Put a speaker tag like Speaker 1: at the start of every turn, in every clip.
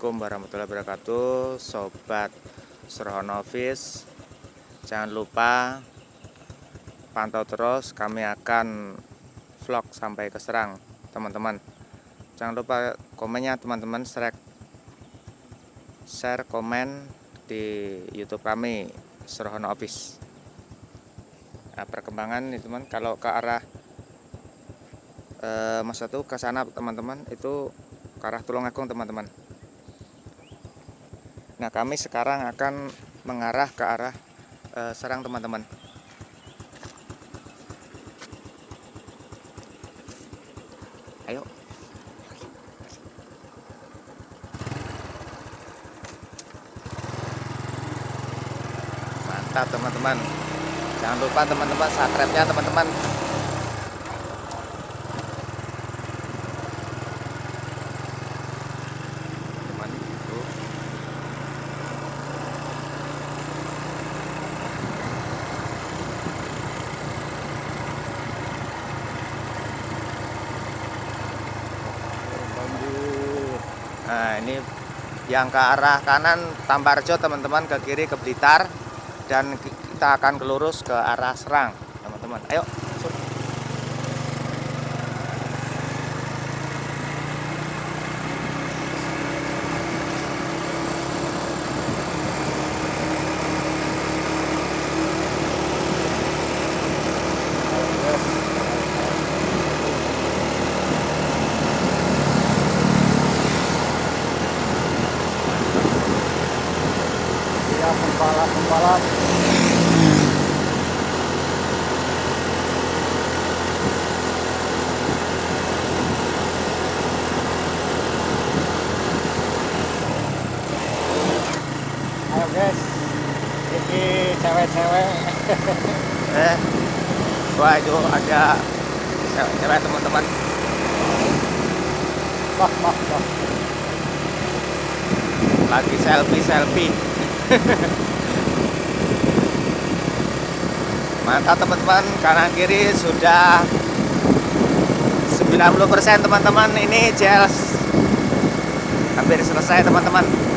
Speaker 1: Assalamualaikum warahmatullahi wabarakatuh. Sobat Srohonovis Jangan lupa Pantau terus. Kami akan vlog sampai ke Serang Teman-teman. Jangan lupa komennya teman-teman. Share, share komen di youtube kami Srohono Office. Nah, Perkembangan nih teman. Kalau ke arah eh, Masa tuh ke sana teman-teman Itu ke arah Tulungagung teman-teman Nah kami sekarang akan mengarah ke arah uh, Serang teman-teman. Ayo. Mantap teman-teman. Jangan lupa teman-teman subscribe-nya teman-teman Nah ini yang ke arah kanan Tambarjo teman-teman ke kiri ke Blitar dan kita akan kelurus ke arah Serang teman-teman. Ayo wah itu ada cewek-cewek teman-teman. Wah lagi selfie selfie. Mantap teman-teman. Kanan kiri sudah 90% teman-teman. Ini jelas hampir selesai teman-teman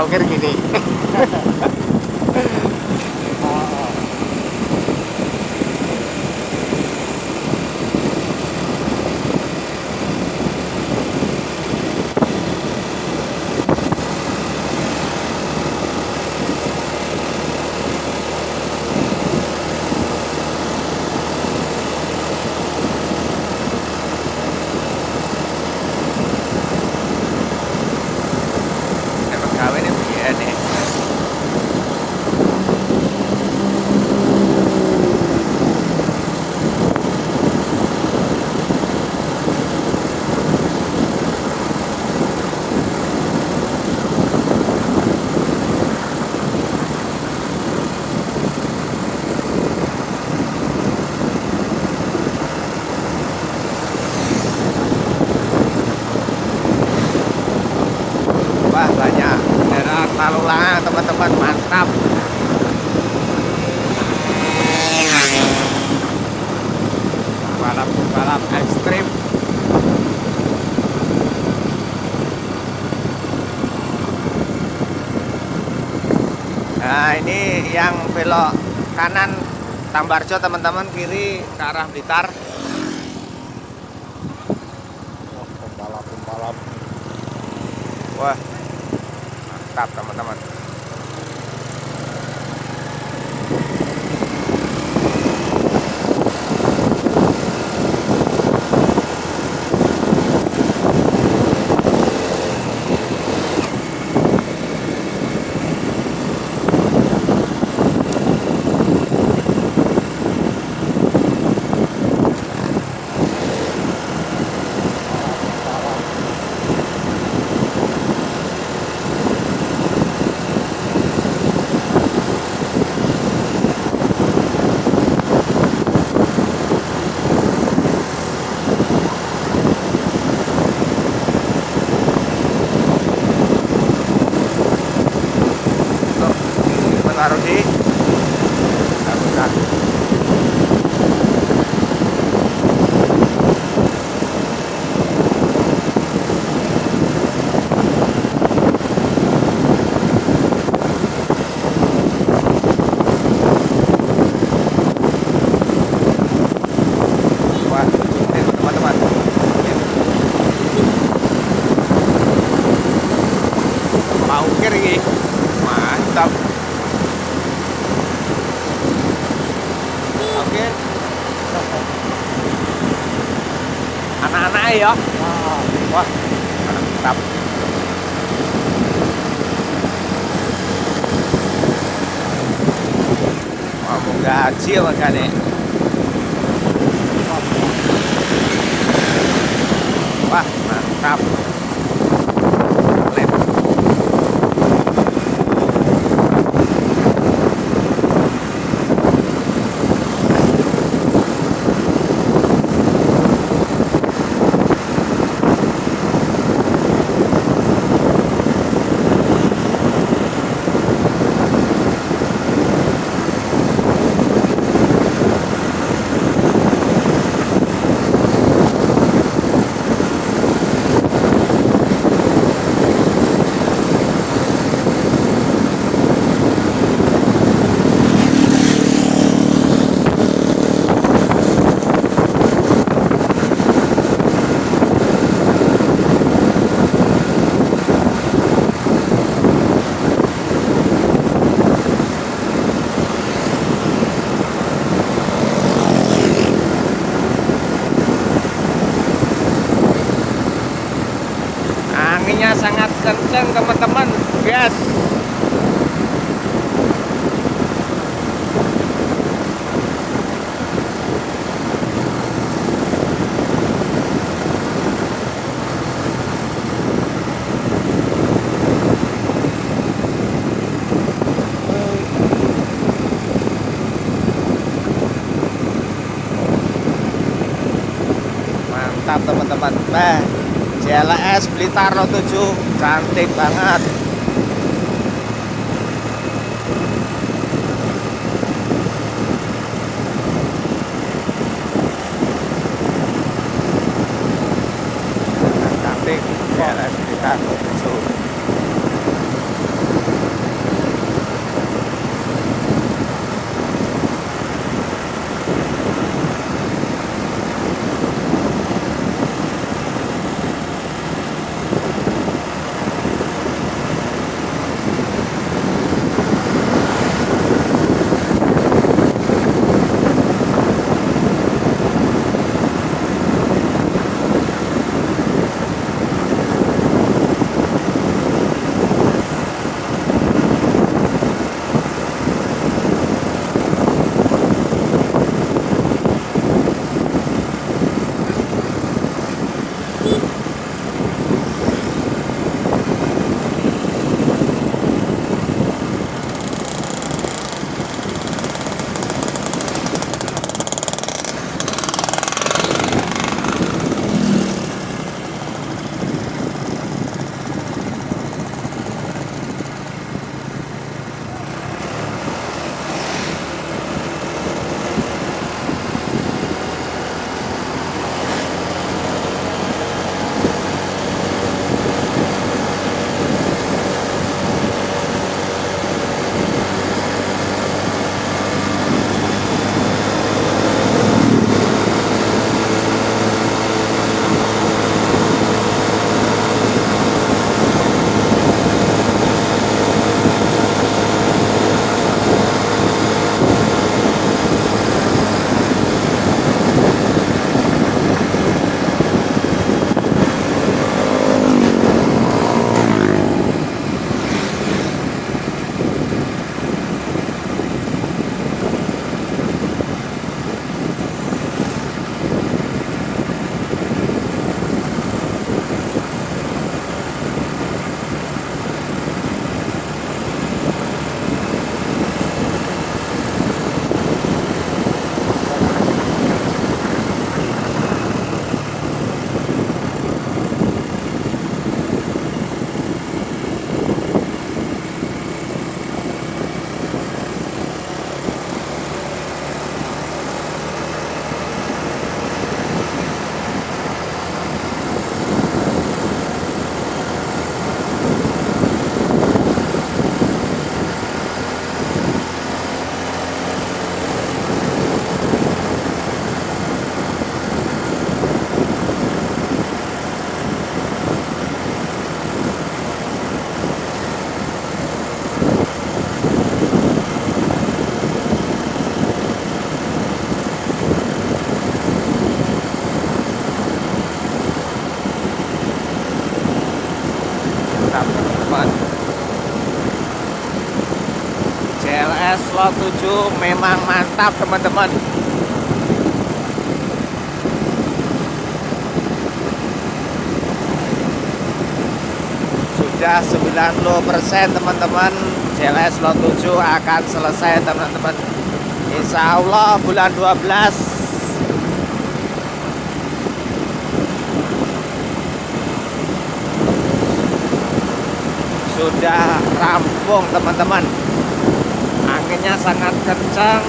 Speaker 1: Ukir gini teman-teman mantap balap-balap ekstrim. Nah ini yang belok kanan Tambarjo teman-teman kiri ke arah Blitar.
Speaker 2: Pembalap-pembalap.
Speaker 1: Wah mantap teman-teman Geo acá, ¿eh? Mantap teman-teman. Nah JLS Blitar 07 cantik banget memang mantap teman-teman. Sudah 90% teman-teman. CLS Lot 7 akan selesai teman-teman. Insya Allah bulan 12 sudah rampung teman-teman anginnya sangat kencang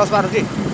Speaker 1: terus Pak Rudi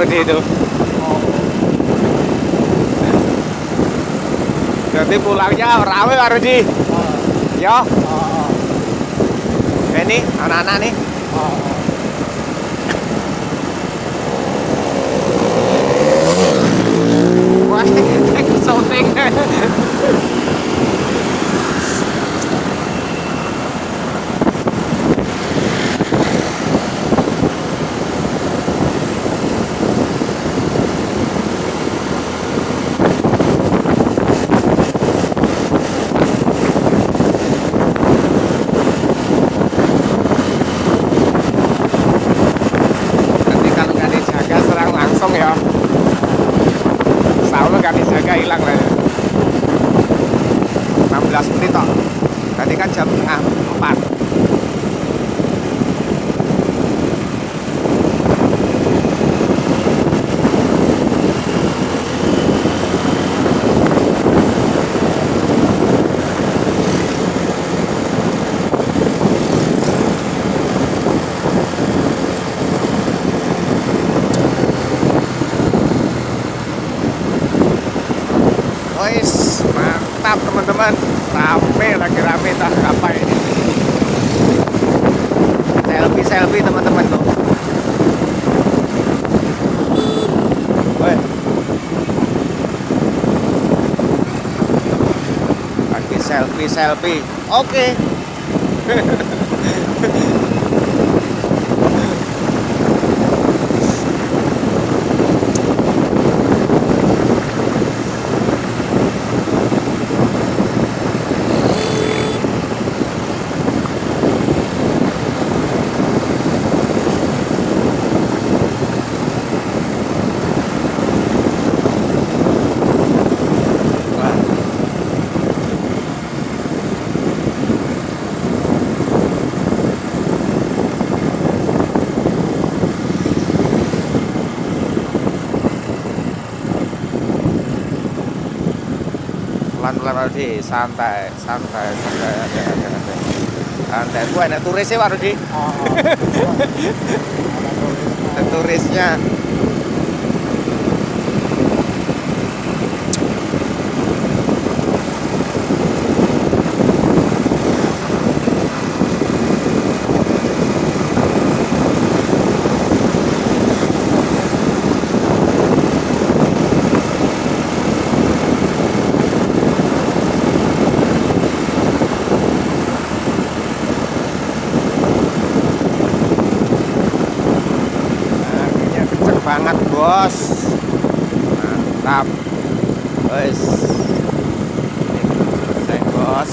Speaker 1: Rudi itu. Jadi pulangnya rame Pak Rudi. Yo. Ini anak-anak nih. Wah. Nanti kalau nggak dijaga serang langsung ya. Insya Allah nggak dijaga hilang lah ya. 16 menit toh. Tadi kan jam setengah 4. Wis, mantap teman-teman. Rame lagi rame tak apa ini. Selfie selfie teman-teman tuh. Woi. Lagi selfie selfie. Oke. Wah. pelan-pelan Rudi, santai, santai, santai, santai, santai, santai. Gua enak turisnya Pak Rudi, ada turisnya. banget bos mantap guys selesai bos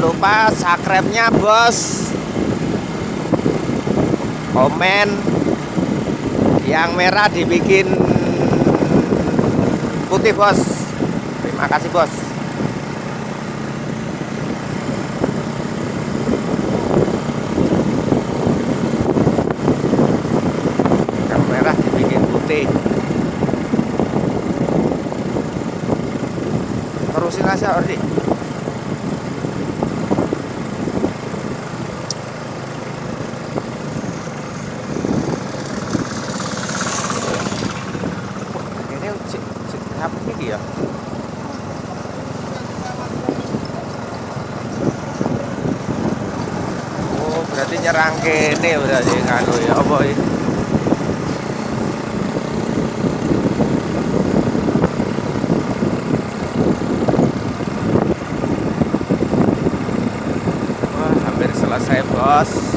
Speaker 1: lupa subscribe-nya bos. Komen yang merah dibikin putih bos. Terima kasih bos. Yang merah dibikin putih. Terusin aja Ordi ini cek cek apa ini ya oh berarti nyerang kene berarti nganu ya apa ini Wah, hampir selesai bos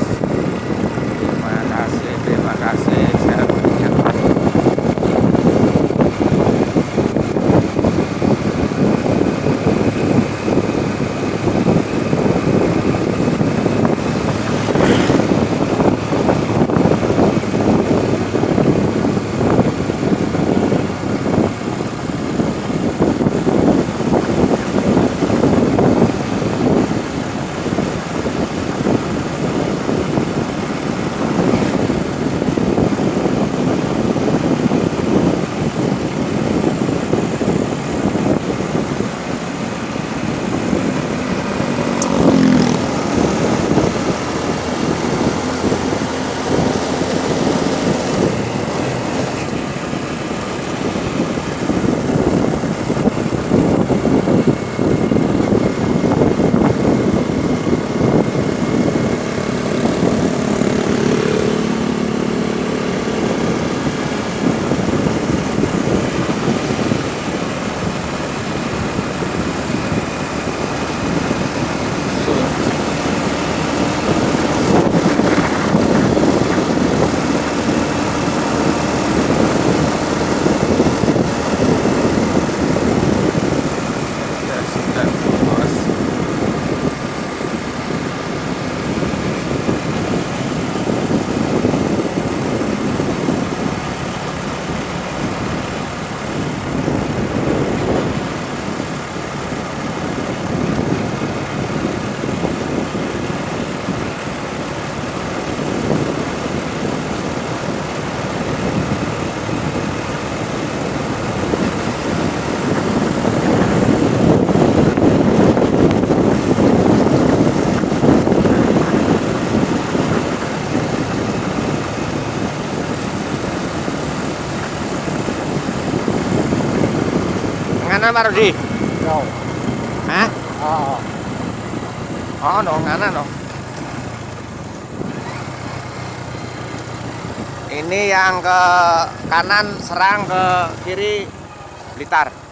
Speaker 1: Ngana Pak Rudi?
Speaker 2: Yo.
Speaker 1: Hah?
Speaker 2: Ah,
Speaker 1: Oh, no, ngana no. Ini yang ke kanan serang ke kiri Blitar.